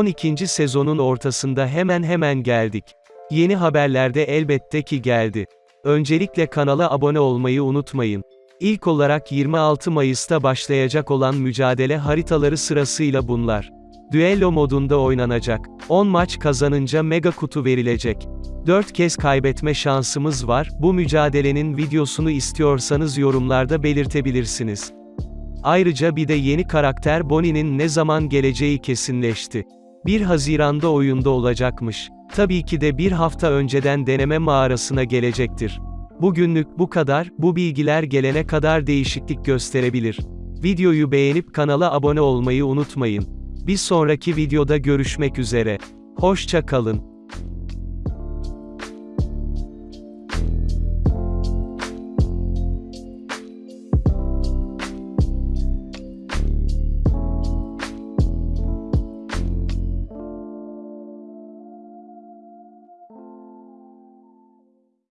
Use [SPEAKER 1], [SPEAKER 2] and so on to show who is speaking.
[SPEAKER 1] 12. sezonun ortasında hemen hemen geldik. Yeni haberlerde elbette ki geldi. Öncelikle kanala abone olmayı unutmayın. İlk olarak 26 Mayıs'ta başlayacak olan mücadele haritaları sırasıyla bunlar. Düello modunda oynanacak. 10 maç kazanınca mega kutu verilecek. 4 kez kaybetme şansımız var. Bu mücadelenin videosunu istiyorsanız yorumlarda belirtebilirsiniz. Ayrıca bir de yeni karakter Bonnie'nin ne zaman geleceği kesinleşti. 1 Haziran'da oyunda olacakmış. Tabii ki de bir hafta önceden deneme mağarasına gelecektir. Bugünlük bu kadar, bu bilgiler gelene kadar değişiklik gösterebilir. Videoyu beğenip kanala abone olmayı unutmayın. Bir sonraki videoda görüşmek üzere. Hoşça kalın.